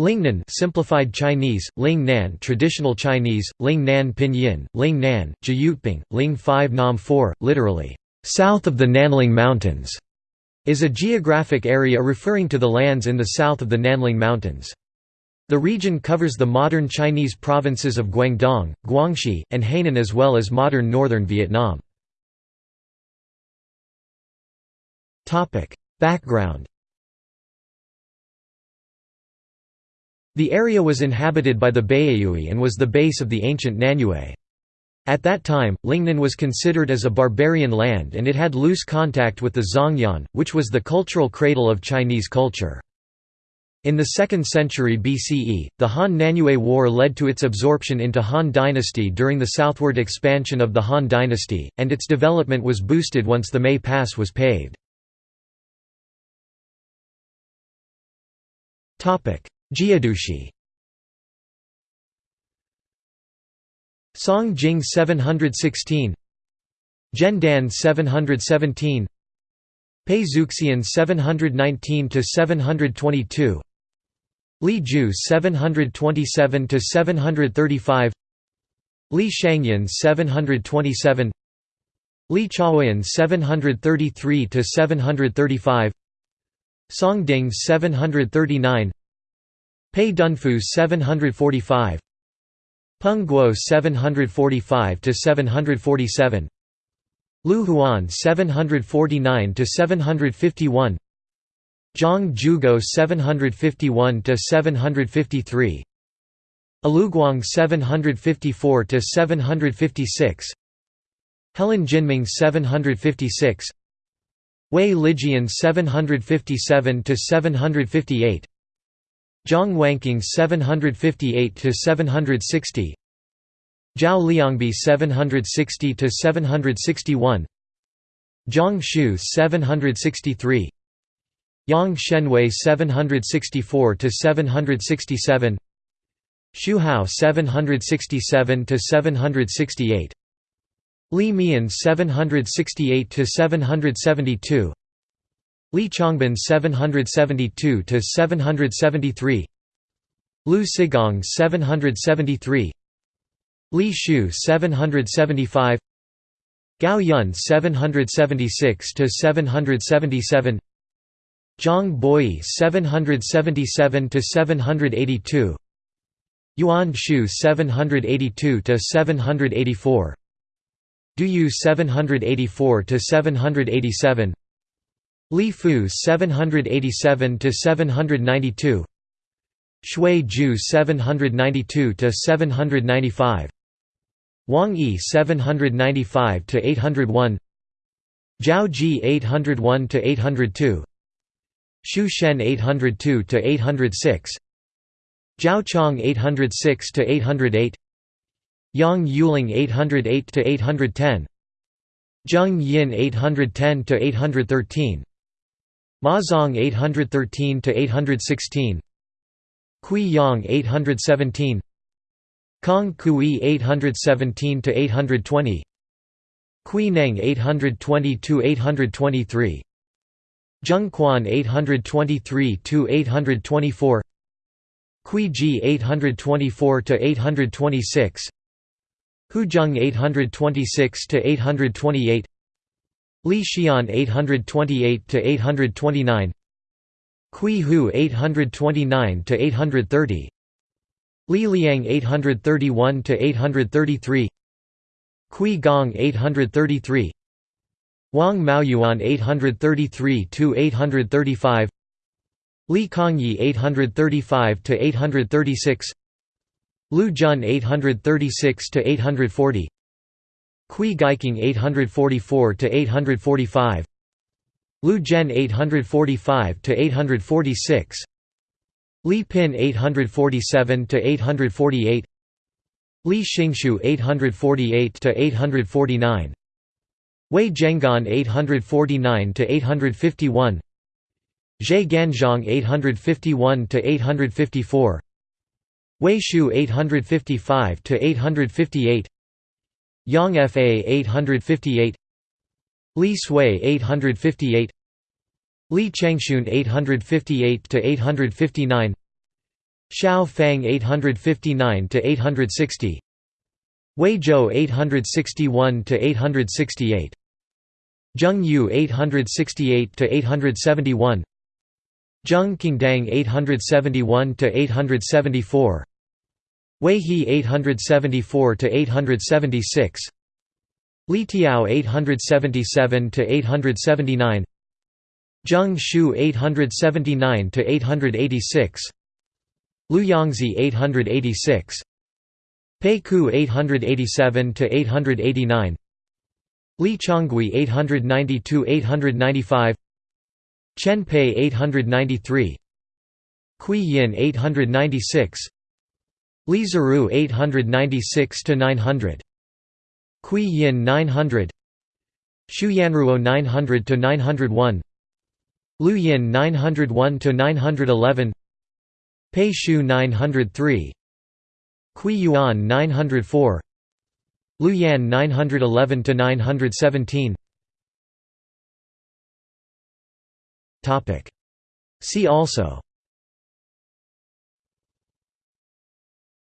Lingnan simplified Chinese, Ling Nan traditional Chinese, Ling Nan Pinyin, Ling Nan, Jyutping, Ling 5 Nam 4, literally, south of the Nanling Mountains, is a geographic area referring to the lands in the south of the Nanling Mountains. The region covers the modern Chinese provinces of Guangdong, Guangxi, and Hainan as well as modern northern Vietnam. Background The area was inhabited by the Baiyue and was the base of the ancient Nanyue. At that time, Lingnan was considered as a barbarian land and it had loose contact with the Zhongyuan, which was the cultural cradle of Chinese culture. In the 2nd century BCE, the Han-Nanyue War led to its absorption into Han dynasty during the southward expansion of the Han dynasty, and its development was boosted once the Mei Pass was paved. Jiedushi Song Jing 716 Dan 717 Pei Zuxian 719 to 722 Li Ju 727 to 735 Li Shangyan 727 Li Chaoyan 733 to 735 Song Ding 739 Pei Dunfu 745 Peng Guo 745 to 747 Lu Huan 749 to 751 Zhang Jugo 751 to 753 Aluguang 754 to 756 Helen Jinming 756 Wei Lijian 757 to 758 Zhang Wanqing 758 to 760 Zhao Liangbi 760 to 761 Zhang Shu 763 Yang Shenwei 764 to 767 Xu Hao 767 to 768 Li Mian 768 to 772 Li Chongbin 772 to 773 Lu Sigong 773 Li Shu 775 Gao Yun 776 to 777 Zhang Boi 777 to 782 Yuan Shu 782 to 784 Du Yu 784 to 787 Li Fu 787 to 792 Shui Ju 792 to 795 Wang Yi 795 to 801 Zhao Ji 801 to 802 Xu Shen 802 to 806 Zhao Chong 806 to 808 Yang Yuling 808 to 810 Zheng Yin 810 to 813 Ma Zong 813 to 816 Kui Yang 817 Kong Kui 817 to 820 Kui Neng 820 to 823 Zheng Quan 823 to 824 Kui Ji 824 to 826 Hu Zheng 826 to 828 Li Xian 828 to 829 Kui Hu 829 to 830 Li Liang 831 to 833 Kui Gong 833 Wang Maoyuan 833 to 835 Li Kongyi 835 to 836 Lu Jun 836 to 840 Kui Gaiking 844 to 845 Lu Zhen 845 to 846 Li Pin 847 to 848 Li Xingshu 848 to 849 Wei Zhenggan 849 to 851 Zhe Ganzhong 851 to 854 Wei Shu 855 to 858 Yang Fa 858 Li Sui 858 Li Changshun 858 to 859 Xiao Fang 859 to 860 Wei Zhou 861 to 868 Zheng Yu 868 to 871 Zheng Qingdang 871 to 874 Wei He 874 to 876 Li Tiao 877 to 879 Zheng Shu 879 to 886 Lu Yangzi 886 Pei Ku 887 to 889 Li Chongui 892 895 Chen Pei 893 Kui Yin 896 Li Ziru 896 to 900 Kui Yin 900 Shu Yanruo 900 to 901 Lu Yin 901 to 911 Pei Shu 903 Kui Yuan 904 Lu Yan 911 to 917 Topic. See also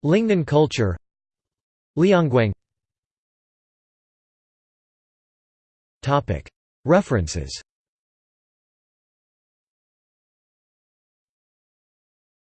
Lingnan culture Liangguang References